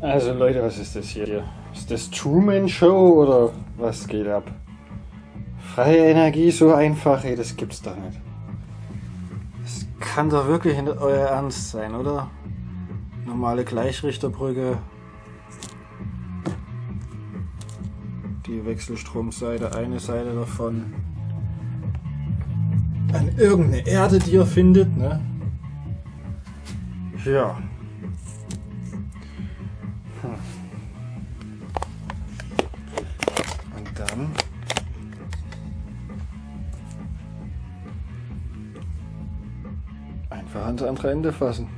Also Leute, was ist das hier? Ist das Truman Show oder was geht ab? Freie Energie so einfach, ey, das gibt's doch nicht. Das kann doch wirklich nicht euer Ernst sein, oder? Normale Gleichrichterbrücke. Die Wechselstromseite, eine Seite davon. An irgendeine Erde, die ihr findet, ne? Ja. Einfach ans andere Ende fassen.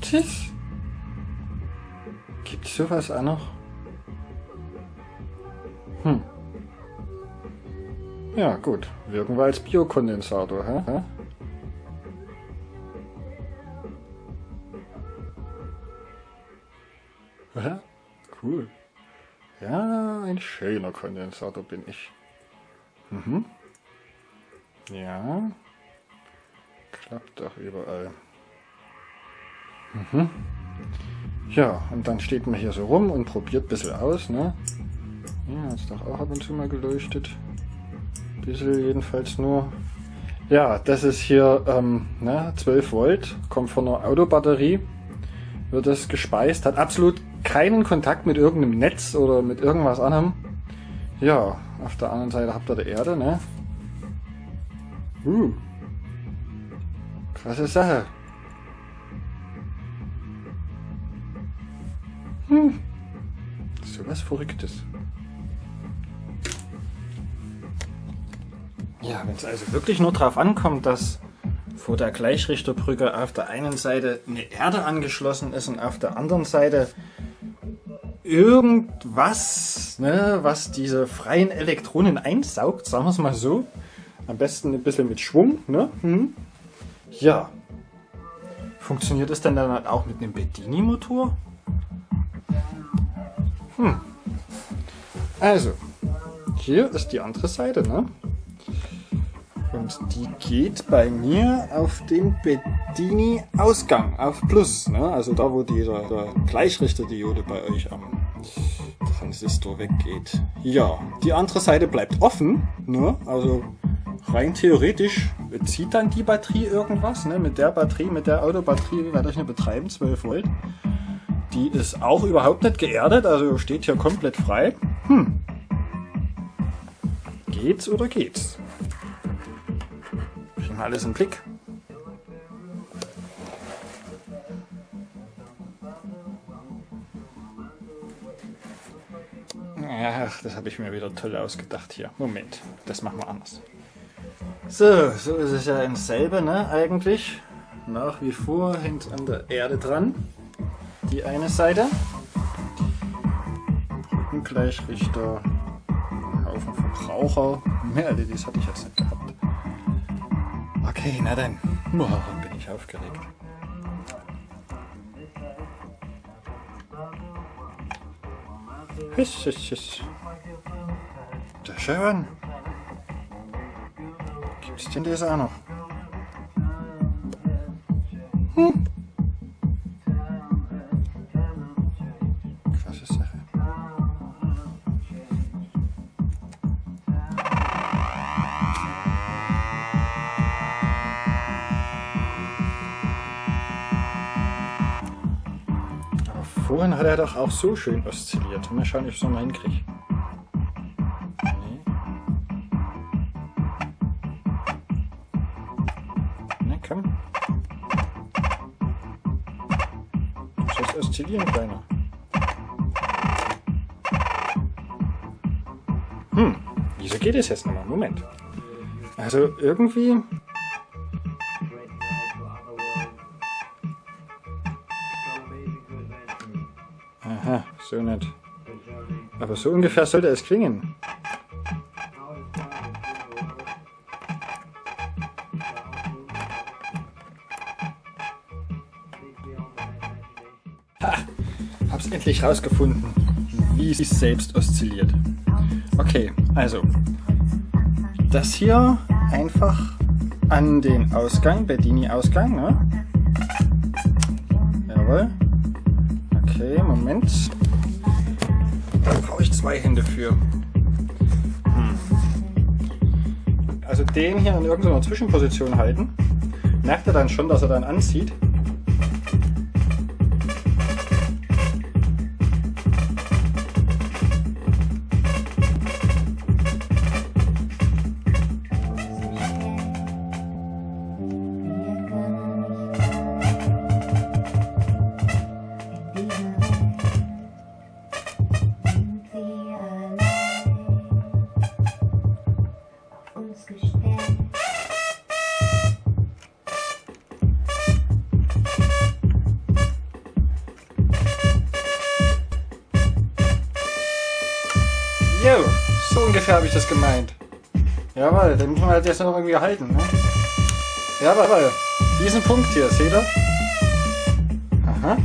Tschüss. Gibt es sowas auch noch? Hm. Ja, gut. Wirken wir als Biokondensator, hä? hä? Cool. Ja, ein schöner Kondensator bin ich. Mhm. Ja. Klappt doch überall. Mhm. Ja, und dann steht man hier so rum und probiert ein bisschen aus, ne? Ja, hat doch auch ab und zu mal geleuchtet. Ein bisschen jedenfalls nur. Ja, das ist hier ähm, ne, 12 Volt, kommt von einer Autobatterie, wird das gespeist, hat absolut keinen Kontakt mit irgendeinem Netz oder mit irgendwas anderem. Ja, auf der anderen Seite habt ihr die Erde, ne? Uh. Krasse Sache. Hm. So was Verrücktes. Ja, wenn es also wirklich nur darauf ankommt, dass vor der Gleichrichterbrücke auf der einen Seite eine Erde angeschlossen ist und auf der anderen Seite irgendwas, ne, was diese freien Elektronen einsaugt, sagen wir es mal so. Am besten ein bisschen mit Schwung. Ne? Hm. Ja. Funktioniert es denn dann auch mit einem Bedini-Motor? Hm. Also, hier ist die andere Seite, ne? Und die geht bei mir auf den Bedini-Ausgang, auf Plus. Ne? Also da, wo dieser Gleichrichterdiode bei euch am Transistor weggeht. Ja, die andere Seite bleibt offen. Ne? Also rein theoretisch zieht dann die Batterie irgendwas. Ne? Mit der Batterie, mit der Autobatterie werde ich nicht betreiben, 12 Volt. Die ist auch überhaupt nicht geerdet, also steht hier komplett frei. Hm. Geht's oder geht's? Kriegen wir alles im Blick. Ach, das habe ich mir wieder toll ausgedacht hier. Moment, das machen wir anders. So, so ist es ja ins selbe, ne, eigentlich. Nach wie vor hängt an der Erde dran. Die eine Seite. Brückengleichrichter. Haufen Verbraucher. Mehr LEDs hatte ich jetzt nicht gehabt. Okay, na dann. Boah, bin ich aufgeregt. Hüss, hüss, hüss. Da schön. Gibt's denn das auch noch? Hm. Krasse Sache. Vorhin hat er doch auch so schön oszilliert. Mal schauen, ob ich es nochmal hinkriege. Du sollst oszillieren, Kleiner. Hm, wieso geht es jetzt nochmal? Moment. Also irgendwie Aha, so nicht. Aber so ungefähr sollte es klingen. Endlich rausgefunden, wie es selbst oszilliert. Okay, also das hier einfach an den Ausgang, Bedini-Ausgang, ne? Jawohl. Okay, Moment. Da brauche ich zwei Hände für. Hm. Also den hier in irgendeiner Zwischenposition halten. Merkt er dann schon, dass er dann anzieht. Jo, so ungefähr habe ich das gemeint. Jawohl, den muss man halt jetzt noch irgendwie halten. Ne? Jawohl, diesen Punkt hier, seht ihr? Aha.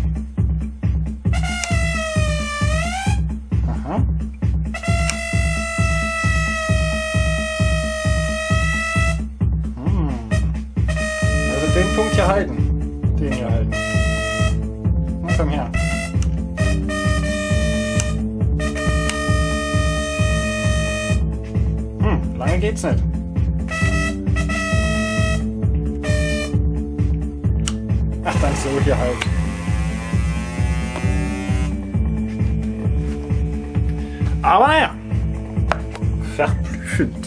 Lange geht's nicht. Ach, dann so hier halt. Aber naja, verblüffend.